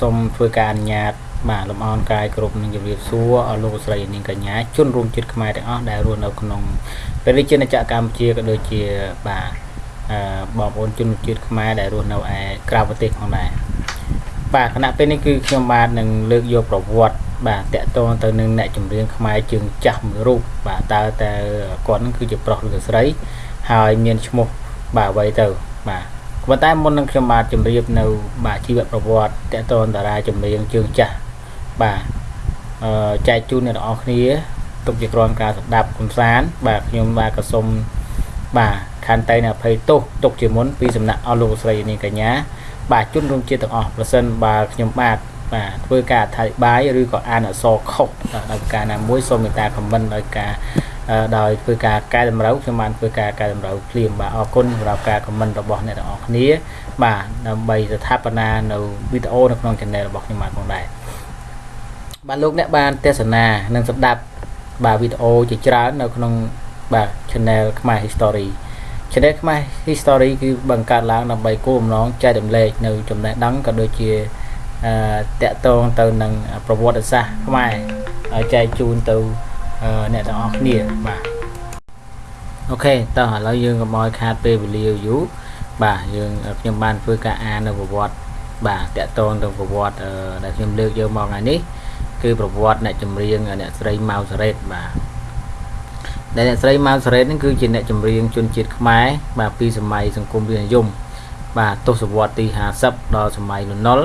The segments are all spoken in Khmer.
សូមធ្វើការអនុញ្ញាតបាទលំអរកាយគ្រប់នឹងជម្រាបសួរអស់លោកស្រីនាងកញ្ញាជនរួមជាតិខ្មែរទាំងអស់ដែលរស់នៅក្នុងព្រះរាជាណាចក្រកម្ពុជាក៏ដូចជាបាទអឺបងប្អូនជនជាតិខ្មែរដែលរស់នៅឯក្រៅប្រទេសផងដែរបាទគណៈពេលនេះគឺខ្ញុំបាទនឹងលើកយកប្រវត្តិបាទតកតងទៅនឹងអ្នកចម្រៀងខ្មែរជើងចាស់មួយរូបបាទតើតើគាត់នឹងគឺជាប្រុសឬក៏ស្រី ហើយមានឈ្មោះបាទអ្វីទៅបាទ ប៉ុន្តែមុននឹងខ្ញុំបាទជម្រាបនៅបាទជីវប្រវត្តិតកតនតារាចម្រៀងជើងចាស់បាទអឺចែកជូនអ្នកទាំងអស់គ្នាទុកជាគ្រាន់ការស្ដាប់កំសាន្តបាទខ្ញុំបាទក៏សូមបាទខន្តីនៅអភ័យទោសទុកជាមុនពីសំណាក់អស់លោកស្រីនាងកញ្ញាបាទជនរួមជាតិទាំងអស់ប្រសិនបើខ្ញុំបាទបាទធ្វើការអធិប្បាយឬក៏អានអក្សរខុសដោយការណាមួយសូមមេត្តាខមមិនដោយការ ដោយធ្វើការកែតម្រូវខ្ញុំបានធ្វើការកែតម្រូវភ្លាមបាទអរគុណសម្រាប់ការខមមិនរបស់អ្នកទាំងអស់គ្នាបាទដើម្បីស្ថាបនានៅវីដេអូនៅក្នុង channel របស់ខ្ញុំបាទផងដែរបាទលោកអ្នកបានទស្សនានិងស្ដាប់បាទវីដេអូជាច្រើននៅក្នុងបាទ channel ខ្មែរ History channel ខ្មែរ History គឺបង្កើតឡើងដើម្បីគោលបំណងចែករំលែកនៅចំណេះដឹងក៏ដូចជាអឺតកតងទៅនឹងប្រវត្តិសាស្ត្រខ្មែរឲ្យចែកជូនទៅ អ្នកទាំងអស់គ្នាបាទអូខេតោះឥឡូវយើងកុំឲ្យខាតពេលវេលាយូរបាទយើងខ្ញុំបានធ្វើការអាននៅប្រវត្តិបាទតកតងទៅប្រវត្តិដែលខ្ញុំលើកយកមកថ្ងៃនេះគឺប្រវត្តិអ្នកចម្រៀងអ្នកស្រីម៉ៅសារ៉េតបាទដែលអ្នកស្រីម៉ៅសារ៉េតហ្នឹងគឺជាអ្នកចម្រៀងជនជាតិខ្មែរបាទពីសម័យសង្គមរាស្ត្រនិយមបាទទសវត្សរ៍ទី50ដល់សម័យនណុល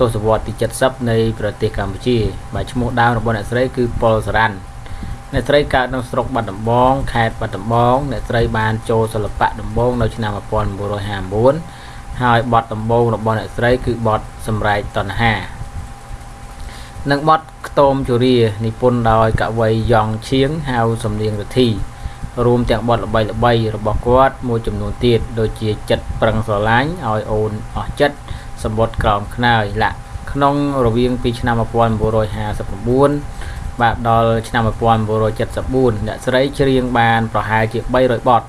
ទសវត្សរ៍ទី70នៃប្រទេសកម្ពុជាបាទឈ្មោះដើមរបស់អ្នកស្រីគឺប៉ុលសារ៉ាន់ អ្នកស្រីកើតនៅស្រុកបាត់ដំបងខេត្តបាត់ដំបងអ្នកស្រីបានចូលសិល្បៈដំបងនៅឆ្នាំ1959ហើយបទដំបងរបស់អ្នកស្រីគឺបទសម្រែកតណ្ហានិងបទខ្ទមជរានិពន្ធដោយកវីយ៉ងឈៀងហៅសំនៀងរទ្ធីរួមទាំងបទល្បីល្បីរបស់គាត់មួយចំនួនទៀតដូចជាចិត្តប្រឹងស្រឡាញ់ឲ្យអូនអស់ចិត្តសម្បត្តិក្រោមខ្នើយលាក់ក្នុងរវាងពីឆ្នាំ1959 បាទដល់ឆ្នាំ1974អ្នកស្រីច្រៀងបានប្រហែលជា300បទ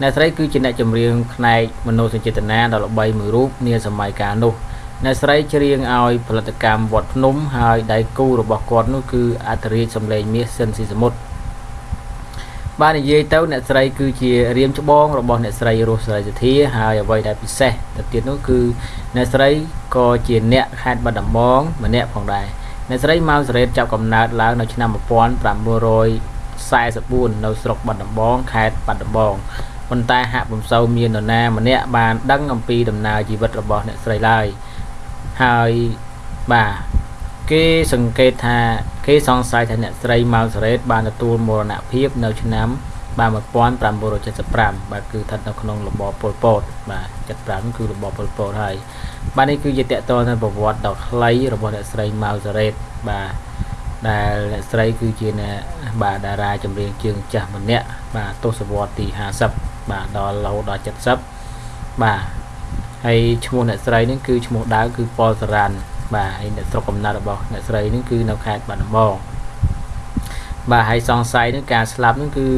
អ្នកស្រីគឺជាអ្នកចម្រៀងផ្នែកមនោសញ្ចេតនាដ៏ល្បីមួយរូបនាសម័យកាលនោះអ្នកស្រីច្រៀងឲ្យផលិតកម្មវត្តភ្នំហើយដៃគូរបស់គាត់នោះគឺអធិរាជសំឡេងមាសសិនស៊ីសមុទ្របាននិយាយទៅអ្នកស្រីគឺជារៀមច្បងរបស់អ្នកស្រីរស់ស្រីសធាហើយអ្វីដែលពិសេសទៅទៀតនោះគឺអ្នកស្រីក៏ជាអ្នកខេត្តបាត់ដំបងម្នាក់ផងដែរ អ្នកស្រីម៉ៅសារ៉េតចាប់កំណើតឡើងនៅឆ្នាំ1944នៅស្រុកបាត់ដំបង ខេត្តបាត់ដំបងប៉ុន្តែហាក់ពុំសូវមាននរណាម្នាក់បានដឹងអំពីដំណើរជីវិតរបស់អ្នកស្រីឡើយហើយបាទគេសង្កេតថាគេសង្ស័យថាអ្នកស្រីម៉ៅសារ៉េតបានទទួលមរណភាពនៅឆ្នាំ បាទ1975បាទគឺស្ថិតនៅក្នុងរបបប៉ុលពតបាទ75គឺរបបប៉ុលពតហើយបាទនេះគឺជាតកតទៅប្រវត្តិដ៏ខ្លីរបស់អ្នកស្រីម៉ៅសារ៉េតបាទដែលអ្នកស្រីគឺជាអ្នកបាទតារាចម្រៀងជើងចាស់ម្នាក់បាទទសវត្សរ៍ទី50បាទដល់រហូតដល់70បាទហើយឈ្មោះអ្នកស្រីនេះគឺឈ្មោះដើមគឺប៉ុលសារ៉ាន់បាទហើយអ្នកស្រុកកំណើតរបស់អ្នកស្រីនេះគឺនៅខេត្តបាត់ដំបងបាទហើយសង្ស័យនឹងការស្លាប់នឹងគឺ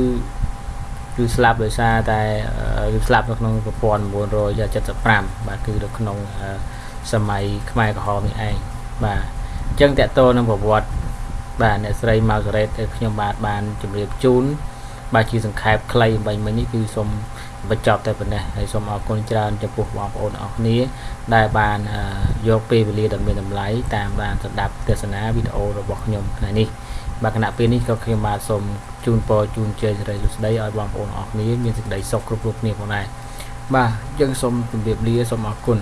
គឺស្លាប់ដោយសារតែគឺស្លាប់នៅក្នុង1975បាទគឺនៅក្នុងសម័យខ្មែរក្រហមនេះឯងបាទអញ្ចឹងតកតនឹងប្រវត្តិបាទអ្នកស្រីម៉ៅសារ៉េតខ្ញុំបាទបានជម្រាបជូនបាទជាសង្ខេបខ្លីអំបញ្ញមិញនេះគឺសូមបញ្ចប់តែប៉ុណ្ណេះហើយសូមអរគុណច្រើនចំពោះបងប្អូនអរគ្នា ដែលបានយកពេលវេលាដ៏មានតម្លៃតាមបានស្ដាប់ទស្សនាវីដេអូរបស់ខ្ញុំថ្ងៃនេះ បាទគណៈពេលនេះក៏ខ្ញុំបាទសូមជូនពរជូនជ័យសិរីសួស្តីឲ្យបងប្អូនអរគ្នាមានសេចក្តីសុខគ្រប់គ្រប់គ្នាផងដែរបាទយើងសូមជម្រាបលាសូមអរគុណ